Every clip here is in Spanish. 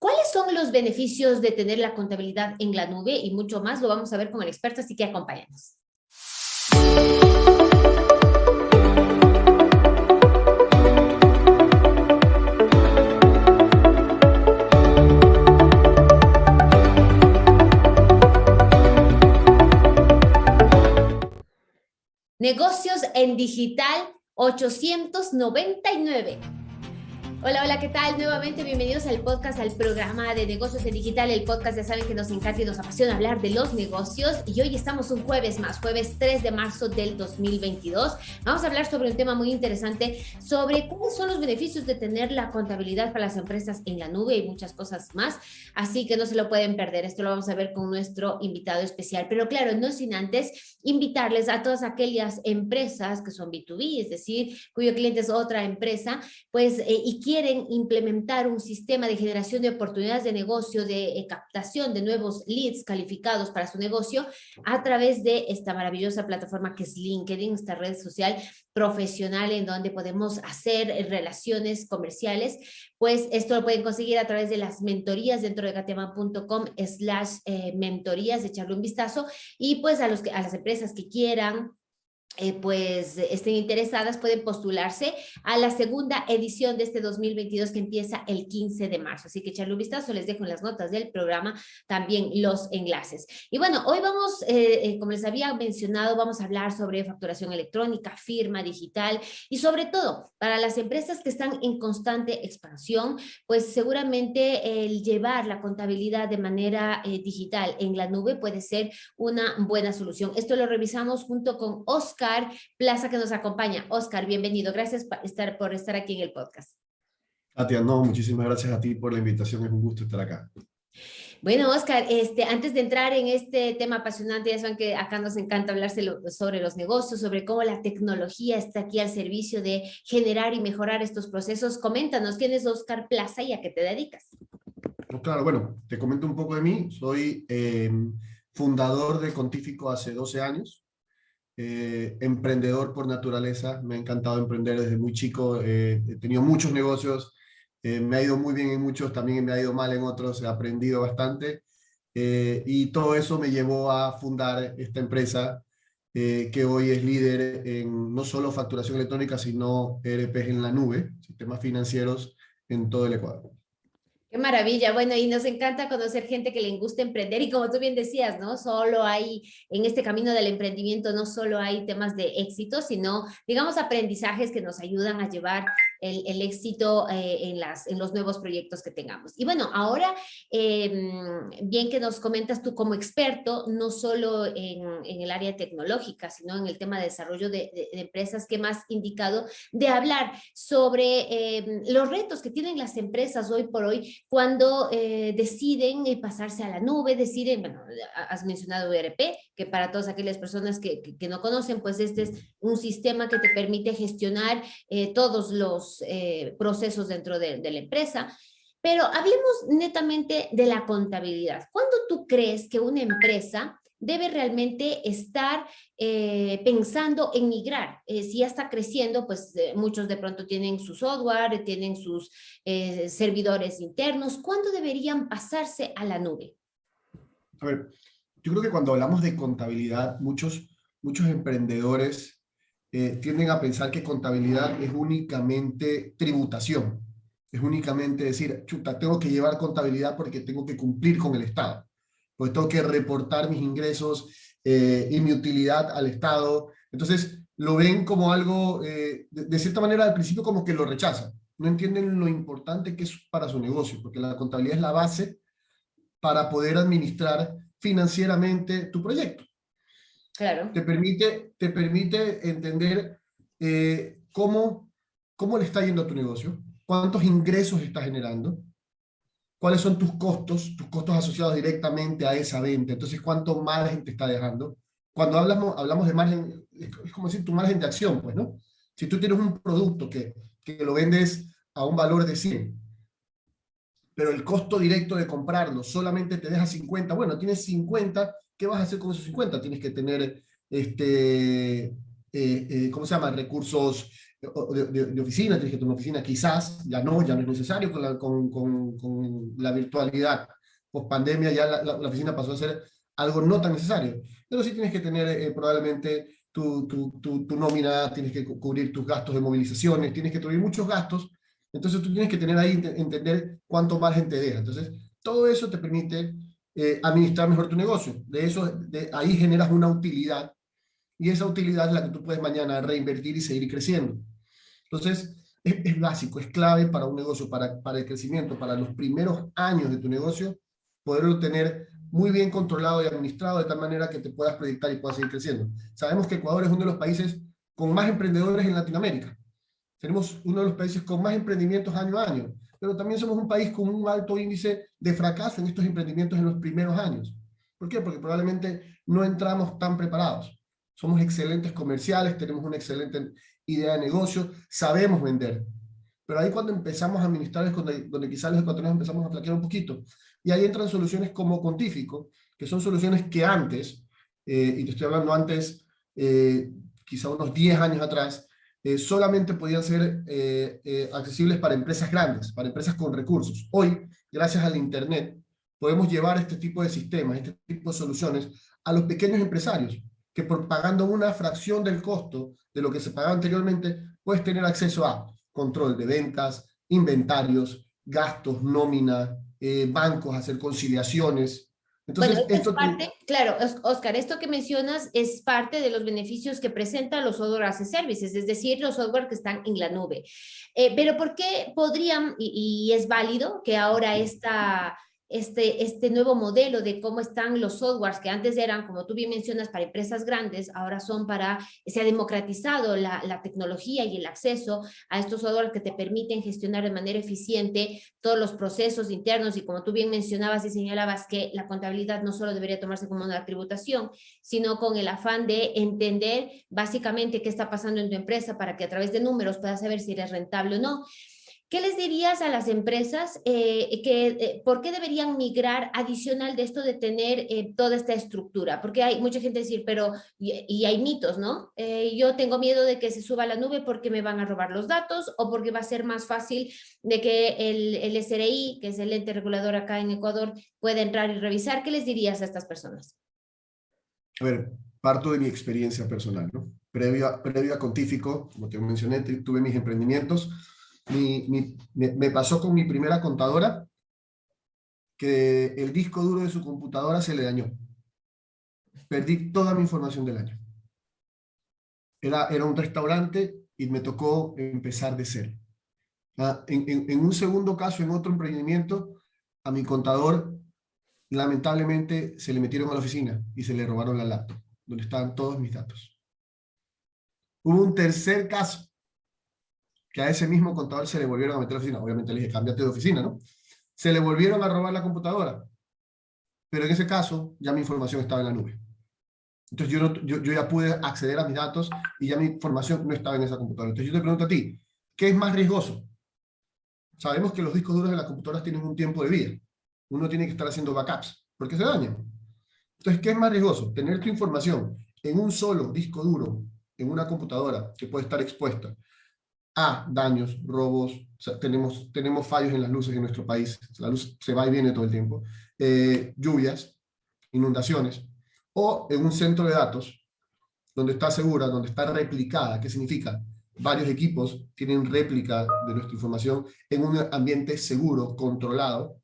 ¿Cuáles son los beneficios de tener la contabilidad en la nube? Y mucho más lo vamos a ver con el experto, así que acompáñanos. Negocios en digital 899. Hola, hola, ¿qué tal? Nuevamente bienvenidos al podcast, al programa de negocios en digital. El podcast ya saben que nos encanta y nos apasiona hablar de los negocios. Y hoy estamos un jueves más, jueves 3 de marzo del 2022. Vamos a hablar sobre un tema muy interesante, sobre cuáles son los beneficios de tener la contabilidad para las empresas en la nube y muchas cosas más. Así que no se lo pueden perder. Esto lo vamos a ver con nuestro invitado especial. Pero claro, no sin antes invitarles a todas aquellas empresas que son B2B, es decir, cuyo cliente es otra empresa, pues, eh, y quieren implementar un sistema de generación de oportunidades de negocio, de eh, captación de nuevos leads calificados para su negocio a través de esta maravillosa plataforma que es LinkedIn, esta red social profesional en donde podemos hacer eh, relaciones comerciales, pues esto lo pueden conseguir a través de las mentorías dentro de gatema.com slash eh, mentorías, echarle un vistazo. Y pues a, los que, a las empresas que quieran eh, pues estén interesadas pueden postularse a la segunda edición de este 2022 que empieza el 15 de marzo. Así que echarle un vistazo, les dejo en las notas del programa también los enlaces. Y bueno, hoy vamos, eh, eh, como les había mencionado, vamos a hablar sobre facturación electrónica, firma digital y sobre todo para las empresas que están en constante expansión, pues seguramente el llevar la contabilidad de manera digital en la nube puede ser una buena solución. Esto lo revisamos junto con Oscar Oscar Plaza que nos acompaña. Oscar, bienvenido. Gracias por estar, por estar aquí en el podcast. Katia, no, muchísimas gracias a ti por la invitación. Es un gusto estar acá. Bueno, Oscar, este, antes de entrar en este tema apasionante, ya saben que acá nos encanta hablar sobre los negocios, sobre cómo la tecnología está aquí al servicio de generar y mejorar estos procesos. Coméntanos, ¿quién es Oscar Plaza y a qué te dedicas? claro, bueno, te comento un poco de mí. Soy eh, fundador de Contífico hace 12 años. Eh, emprendedor por naturaleza, me ha encantado emprender desde muy chico, eh, he tenido muchos negocios, eh, me ha ido muy bien en muchos, también me ha ido mal en otros, he aprendido bastante y todo eso me llevó a fundar esta empresa que hoy es líder en no solo facturación electrónica, sino ERPs en la nube, sistemas financieros en todo el Ecuador. Qué maravilla. Bueno, y nos encanta conocer gente que le gusta emprender y como tú bien decías, ¿no? Solo hay, en este camino del emprendimiento, no solo hay temas de éxito, sino, digamos, aprendizajes que nos ayudan a llevar el, éxito eh, en, las, en los nuevos proyectos que tengamos. Y bueno, ahora, em, bien que nos comentas tú como experto, no solo en, en, el área tecnológica, sino en el tema de desarrollo de, empresas, que más indicado de hablar sobre em, los retos que tienen las empresas hoy por hoy cuando eh, deciden eh, pasarse a la nube, deciden, bueno, has mencionado ERP, que para todas aquellas personas que, que, no conocen, pues este es un sistema que te permite gestionar todos los eh, procesos dentro de, la empresa. Pero hablemos netamente de la contabilidad. ¿Cuándo tú crees que una empresa debe realmente estar eh, pensando en migrar. Eh, si ya está creciendo, pues muchos de pronto tienen su software, tienen sus servidores internos. ¿Cuándo deberían pasarse a la nube? A ver, yo creo que cuando hablamos de contabilidad, muchos, muchos emprendedores eh, tienden a pensar que contabilidad es únicamente tributación. Es únicamente decir, chuta, tengo que llevar contabilidad porque tengo que cumplir con el Estado. Pues tengo que reportar mis ingresos eh, y mi utilidad al Estado. Entonces, lo ven como algo, eh, de, de, cierta manera, al principio como que lo rechazan. No entienden lo importante que es para su negocio, porque la contabilidad es la base para poder administrar financieramente tu proyecto. Te permite, te permite entender eh, cómo, cómo le está yendo a tu negocio, cuántos ingresos está generando, cuáles son tus costos, tus costos asociados directamente a esa venta, entonces cuánto margen te está dejando. Cuando hablamos, hablamos de margen, es como decir tu margen de acción, pues, ¿no? Si tú tienes un producto que, que lo vendes a un valor de 100, pero el costo directo de comprarlo solamente te deja 50, bueno, tienes 50 ¿qué vas a hacer con esos 50? Tienes que tener, este, eh, eh, ¿cómo se llama? Recursos de, oficina, tienes que tener una oficina, quizás, ya no, ya no es necesario con la, con, con, la virtualidad. Post pandemia ya la, la, oficina pasó a ser algo no tan necesario, pero sí tienes que tener eh, probablemente tu, tu, tu, nómina, tienes que cubrir tus gastos de movilizaciones, tienes que cubrir muchos gastos, entonces tú tienes que tener ahí, entender cuánto margen te deja. Entonces, todo eso te permite eh, administrar mejor tu negocio. De eso, de ahí generas una utilidad, y esa utilidad es la que tú puedes mañana reinvertir y seguir creciendo. Entonces, es, básico, es clave para un negocio, para, para el crecimiento, para los primeros años de tu negocio, poderlo tener muy bien controlado y administrado de tal manera que te puedas proyectar y puedas seguir creciendo. Sabemos que Ecuador es uno de los países con más emprendedores en Latinoamérica. Tenemos uno de los países con más emprendimientos año a año, pero también somos un país con un alto índice de fracaso en estos emprendimientos en los primeros años. ¿Por qué? Porque probablemente no entramos tan preparados. Somos excelentes comerciales, tenemos una excelente idea de negocio, sabemos vender. Pero ahí cuando empezamos a administrar es donde, donde quizás los ecuatorianos empezamos a flaquear un poquito. Y ahí entran soluciones como Contífico, que son soluciones que antes, eh, y te estoy hablando antes, eh, quizá unos 10 años atrás, eh, solamente podían ser accesibles para empresas grandes, para empresas con recursos. Hoy, gracias al Internet, podemos llevar este tipo de sistemas, este tipo de soluciones a los pequeños empresarios, que por pagando una fracción del costo de lo que se pagaba anteriormente, puedes tener acceso a control de ventas, inventarios, gastos, nómina, eh, bancos, hacer conciliaciones. Entonces, bueno, esto es parte, claro, Oscar, esto que mencionas es parte de los beneficios que presentan los software as a services, es decir, los software que están en la nube. Eh, pero ¿por qué podrían, y, y es válido que ahora esta este, este nuevo modelo de cómo están los softwares que antes eran, como tú bien mencionas, para empresas grandes, ahora son para, se ha democratizado la, la tecnología y el acceso a estos softwares que te permiten gestionar de manera eficiente todos los procesos internos y como tú bien mencionabas y señalabas que la contabilidad no solo debería tomarse como una tributación, sino con el afán de entender básicamente qué está pasando en tu empresa para que a través de números puedas saber si eres rentable o no. ¿Qué les dirías a las empresas eh, que eh, por qué deberían migrar adicional de esto de tener eh, toda esta estructura? Porque hay mucha gente decir, pero, y, hay mitos, ¿no? yo tengo miedo de que se suba a la nube porque me van a robar los datos o porque va a ser más fácil de que el, el SRI, que es el ente regulador acá en Ecuador, pueda entrar y revisar. ¿Qué les dirías a estas personas? A ver, parto de mi experiencia personal, ¿no? Previo a, previo a Contífico, como te mencioné, tuve mis emprendimientos, me, pasó con mi primera contadora que el disco duro de su computadora se le dañó. Perdí toda mi información del año. Era, era un restaurante y me tocó empezar de cero. Ah, en, en, un segundo caso, en otro emprendimiento, a mi contador lamentablemente se le metieron a la oficina y se le robaron la laptop, donde estaban todos mis datos. Hubo un tercer caso que a ese mismo contador se le volvieron a meter a la oficina. Obviamente le dije, cámbiate de oficina, ¿no? Se le volvieron a robar la computadora. Pero en ese caso, ya mi información estaba en la nube. Entonces yo, yo, yo, ya pude acceder a mis datos y ya mi información no estaba en esa computadora. Entonces yo te pregunto a ti, ¿qué es más riesgoso? Sabemos que los discos duros de las computadoras tienen un tiempo de vida. Uno tiene que estar haciendo backups, porque se dañan. Entonces, ¿qué es más riesgoso? Tener tu información en un solo disco duro, en una computadora que puede estar expuesta, a daños, robos, tenemos, tenemos fallos en las luces en nuestro país, la luz se va y viene todo el tiempo, eh, lluvias, inundaciones, o en un centro de datos donde está segura, donde está replicada, ¿qué significa? Varios equipos tienen réplica de nuestra información en un ambiente seguro, controlado,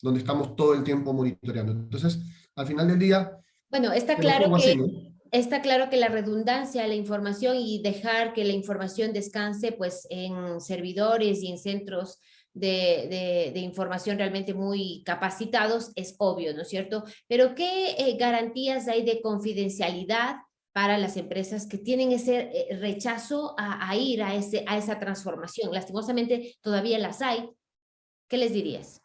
donde estamos todo el tiempo monitoreando. Entonces, al final del día... Bueno, está claro que está claro que la redundancia de la información y dejar que la información descanse pues en servidores y en centros de, de, información realmente muy capacitados es obvio, ¿no es cierto? Pero ¿qué eh, garantías hay de confidencialidad para las empresas que tienen ese eh, rechazo a, a, ir a, ese, a esa transformación? Lastimosamente todavía las hay. ¿Qué les dirías?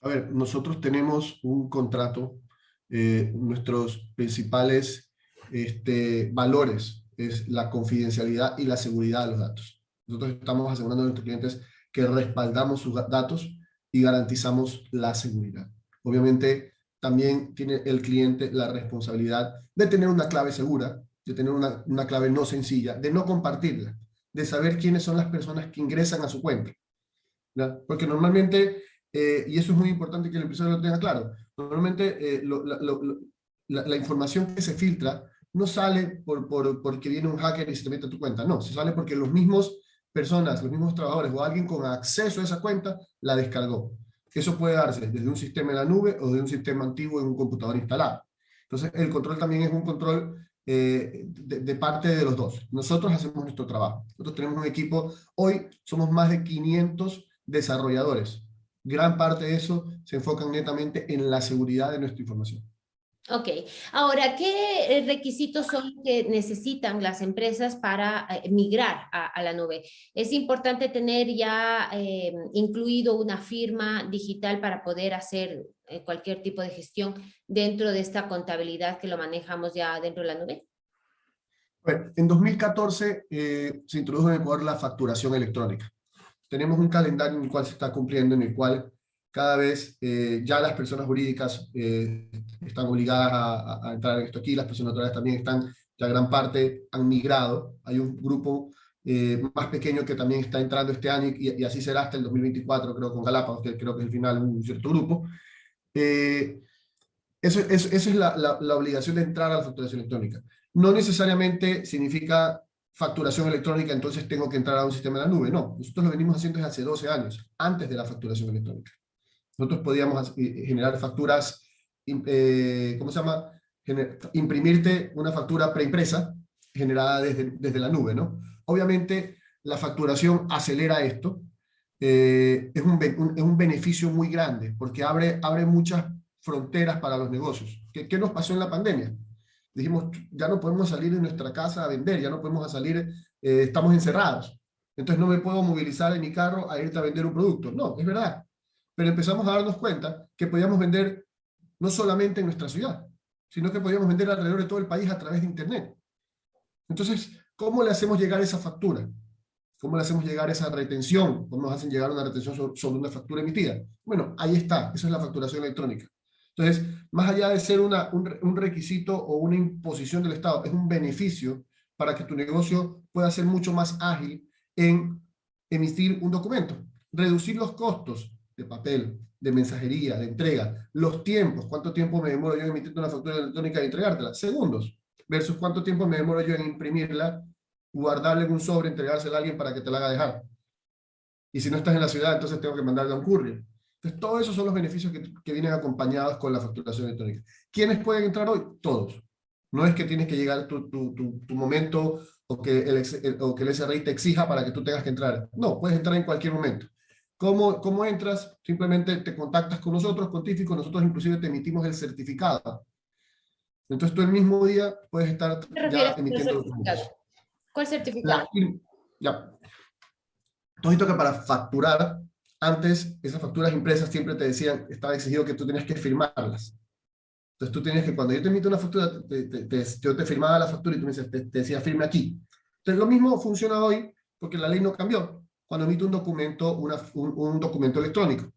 A ver, nosotros tenemos un contrato, eh, nuestros principales este, valores es la confidencialidad y la seguridad de los datos. Nosotros estamos asegurando a nuestros clientes que respaldamos sus datos y garantizamos la seguridad. Obviamente, también tiene el cliente la responsabilidad de tener una clave segura, de tener una, una clave no sencilla, de no compartirla, de saber quiénes son las personas que ingresan a su cuenta. Porque normalmente, eh, y eso es muy importante que el empresario lo tenga claro, normalmente eh, la, información que se filtra no sale por, por, porque viene un hacker y se te mete a tu cuenta, no, se sale porque los mismos personas, los mismos trabajadores o alguien con acceso a esa cuenta la descargó. Eso puede darse desde un sistema en la nube o de un sistema antiguo en un computador instalado. Entonces, el control también es un control eh, de, parte de los dos. Nosotros hacemos nuestro trabajo. Nosotros tenemos un equipo, hoy somos más de 500 desarrolladores. Gran parte de eso se enfocan netamente en la seguridad de nuestra información. Ok, ahora, ¿qué requisitos son que necesitan las empresas para eh, migrar a, la nube? Es importante tener ya eh, incluido una firma digital para poder hacer eh, cualquier tipo de gestión dentro de esta contabilidad que lo manejamos ya dentro de la nube. Bueno, en 2014 se introdujo en Ecuador la facturación electrónica. Tenemos un calendario en el cual se está cumpliendo, en el cual cada vez eh, ya las personas jurídicas eh, están obligadas a, entrar en esto aquí, las personas naturales también están, ya gran parte han migrado, hay un grupo eh, más pequeño que también está entrando este año y, así será hasta el 2024, creo, con Galápagos, que creo que es el final un cierto grupo. eso, es la, la, la obligación de entrar a la facturación electrónica. No necesariamente significa facturación electrónica, entonces tengo que entrar a un sistema de la nube. No, nosotros lo venimos haciendo desde hace 12 años, antes de la facturación electrónica. Nosotros podíamos eh, generar facturas, eh, ¿cómo se llama? imprimirte una factura preimpresa generada desde, desde la nube, ¿no? Obviamente la facturación acelera esto, eh, es, un, es, un, beneficio muy grande porque abre, abre muchas fronteras para los negocios. ¿Qué, ¿Qué, nos pasó en la pandemia? Dijimos, ya no podemos salir de nuestra casa a vender, ya no podemos salir, estamos encerrados. Entonces no me puedo movilizar en mi carro a irte a vender un producto. No, es verdad pero empezamos a darnos cuenta que podíamos vender no solamente en nuestra ciudad, sino que podíamos vender alrededor de todo el país a través de Internet. Entonces, ¿cómo le hacemos llegar esa factura? ¿Cómo le hacemos llegar esa retención? ¿Cómo nos hacen llegar una retención sobre una factura emitida? Bueno, ahí está, eso es la facturación electrónica. Entonces, más allá de ser una, un, un requisito o una imposición del Estado, es un beneficio para que tu negocio pueda ser mucho más ágil en emitir un documento. Reducir los costos, de papel, de mensajería, de entrega, los tiempos, cuánto tiempo me demoro yo en emitir una factura electrónica y entregártela, segundos, versus cuánto tiempo me demoro yo en imprimirla, guardarla en un sobre, entregársela a alguien para que te la haga dejar. Y si no estás en la ciudad, entonces tengo que mandarle a un courier. Entonces, todos esos son los beneficios que, que, vienen acompañados con la facturación electrónica. ¿Quiénes pueden entrar hoy? Todos. No es que tienes que llegar tu, tu, tu, momento o que, el, o que el SRI te exija para que tú tengas que entrar. No, puedes entrar en cualquier momento. ¿Cómo, ¿Cómo entras? Simplemente te contactas con nosotros, con Tífico, nosotros inclusive te emitimos el certificado. Entonces tú el mismo día puedes estar ya emitiendo documentos. ¿Cuál certificado? ya. Entonces que para facturar, antes esas facturas impresas siempre te decían, estaba exigido que tú tenías que firmarlas. Entonces tú tenías que, cuando yo te emito una factura, yo te firmaba la factura y tú me decías, te, te decía firme aquí. Entonces lo mismo funciona hoy porque la ley no cambió cuando emite un documento, un, documento electrónico.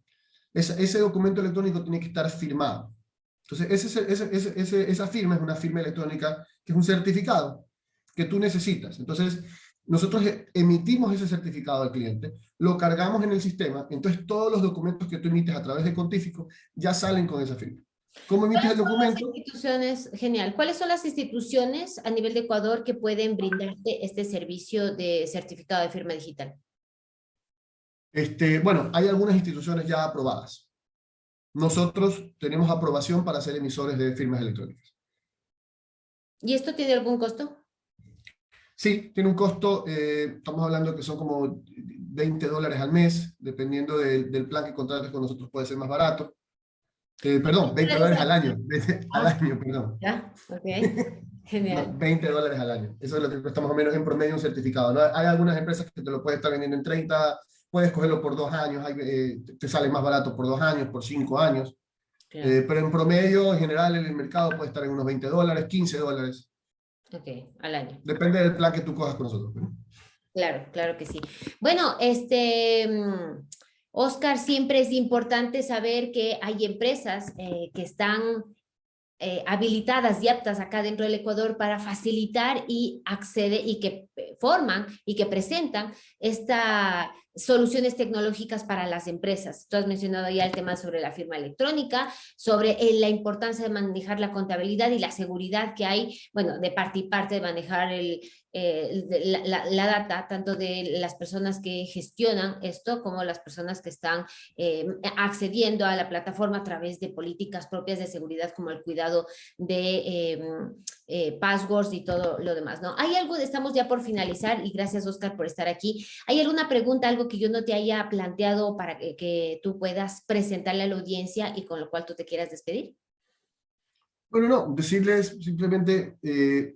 ese documento electrónico tiene que estar firmado. Entonces, ese, esa firma es una firma electrónica que es un certificado que tú necesitas. Entonces, nosotros emitimos ese certificado al cliente, lo cargamos en el sistema, entonces todos los documentos que tú emites a través de Contífico ya salen con esa firma. ¿Cómo emites el documento? instituciones, genial. ¿Cuáles son las instituciones a nivel de Ecuador que pueden brindarte este servicio de certificado de firma digital? Este, bueno, hay algunas instituciones ya aprobadas. Nosotros tenemos aprobación para ser emisores de firmas electrónicas. ¿Y esto tiene algún costo? Sí, tiene un costo, eh, estamos hablando que son como 20 dólares al mes, dependiendo del plan que contrates con nosotros puede ser más barato. Eh, perdón, 20 dólares al año, al año, perdón. Ya, ok. Genial. 20 dólares al año. Eso es lo que cuesta más o menos en promedio un certificado. ¿no? Hay algunas empresas que te lo pueden estar vendiendo en 30, puedes cogerlo por dos años, eh, te sale más barato por dos años, por cinco años. Eh, pero en promedio, en general, en el mercado puede estar en unos 20 dólares, 15 dólares. Ok, al año. Depende del plan que tú cojas con nosotros. Claro, claro que sí. Bueno, este, Oscar, siempre es importante saber que hay empresas eh, que están eh, habilitadas y aptas acá dentro del Ecuador para facilitar y acceder y que eh, forman y que presentan estas soluciones tecnológicas para las empresas. Tú has mencionado ya el tema sobre la firma electrónica, sobre eh, la importancia de manejar la contabilidad y la seguridad que hay, bueno, de parte y parte de manejar el, la, data, tanto de las personas que gestionan esto como las personas que están accediendo a la plataforma a través de políticas propias de seguridad como el cuidado de em, eh, passwords y todo lo demás, ¿no? ¿Hay algo, estamos ya por finalizar y gracias Oscar por estar aquí, ¿hay alguna pregunta, algo que yo no te haya planteado para que, tú puedas presentarle a la audiencia y con lo cual tú te quieras despedir? Bueno, no, decirles simplemente eh,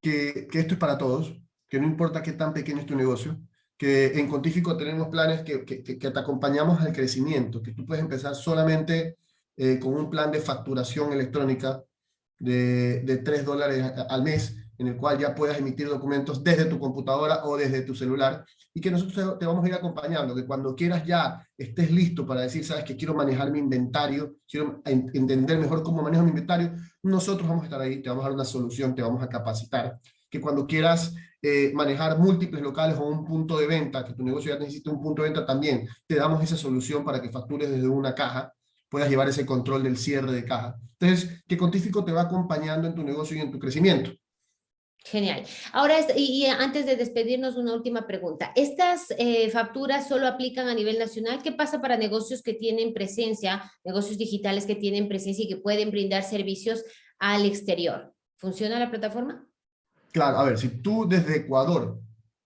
que, esto es para todos, que no importa qué tan pequeño es tu negocio, que en Contífico tenemos planes que, que, que, te acompañamos al crecimiento, que tú puedes empezar solamente eh, con un plan de facturación electrónica de, de 3 dólares al mes, en el cual ya puedas emitir documentos desde tu computadora o desde tu celular, y que nosotros te vamos a ir acompañando, que cuando quieras ya estés listo para decir, sabes que quiero manejar mi inventario, quiero entender mejor cómo manejo mi inventario, nosotros vamos a estar ahí, te vamos a dar una solución, te vamos a capacitar, que cuando quieras eh, manejar múltiples locales o un punto de venta, que tu negocio ya necesite un punto de venta también, te damos esa solución para que factures desde una caja, puedas llevar ese control del cierre de caja. Entonces, que Contífico te va acompañando en tu negocio y en tu crecimiento. Genial. Ahora, y, antes de despedirnos, una última pregunta. ¿Estas eh, facturas solo aplican a nivel nacional? ¿Qué pasa para negocios que tienen presencia, negocios digitales que tienen presencia y que pueden brindar servicios al exterior? ¿Funciona la plataforma? Claro, a ver, si tú desde Ecuador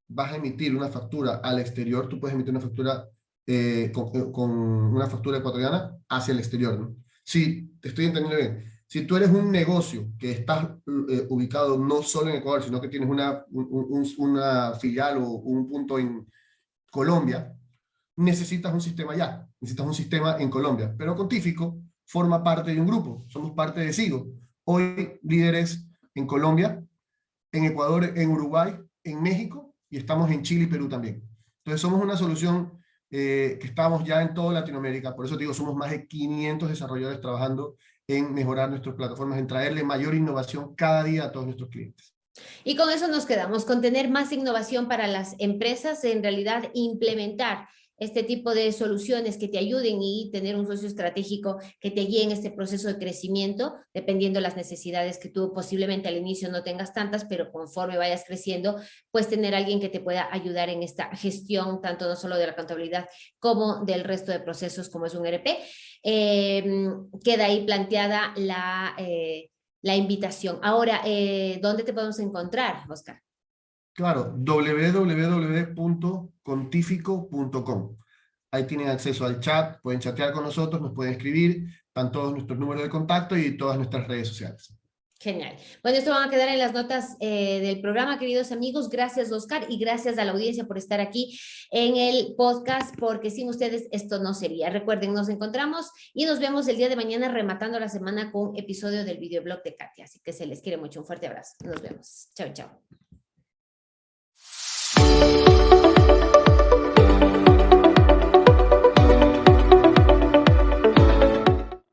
vas a emitir una factura al exterior, tú puedes emitir una factura eh, con, eh, con, una factura ecuatoriana hacia el exterior. ¿no? Si, te estoy entendiendo bien, si tú eres un negocio que estás eh, ubicado no solo en Ecuador, sino que tienes una, un, una filial o un punto en Colombia, necesitas un sistema allá, necesitas un sistema en Colombia. Pero Contífico forma parte de un grupo, somos parte de SIGO. Hoy líderes en Colombia, en Ecuador, en Uruguay, en México y estamos en Chile y Perú también. Entonces somos una solución eh, que estamos ya en toda Latinoamérica, por eso digo, somos más de 500 desarrolladores trabajando en mejorar nuestras plataformas, en traerle mayor innovación cada día a todos nuestros clientes. Y con eso nos quedamos, con tener más innovación para las empresas, en realidad implementar este tipo de soluciones que te ayuden y tener un socio estratégico que te guíe en este proceso de crecimiento, dependiendo de las necesidades que tú posiblemente al inicio no tengas tantas, pero conforme vayas creciendo, pues tener alguien que te pueda ayudar en esta gestión, tanto no solo de la contabilidad como del resto de procesos como es un ERP. Em, queda ahí planteada la, eh, la invitación. Ahora, eh, ¿dónde te podemos encontrar, Oscar? Claro, www.contifico.com. Ahí tienen acceso al chat, pueden chatear con nosotros, nos pueden escribir, están todos nuestros números de contacto y todas nuestras redes sociales. Genial. Bueno, esto van a quedar en las notas eh, del programa, queridos amigos. Gracias, Oscar, y gracias a la audiencia por estar aquí en el podcast, porque sin ustedes esto no sería. Recuerden, nos encontramos y nos vemos el día de mañana rematando la semana con episodio del videoblog de Katia. Así que se les quiere mucho. Un fuerte abrazo. Nos vemos. Chao, chao.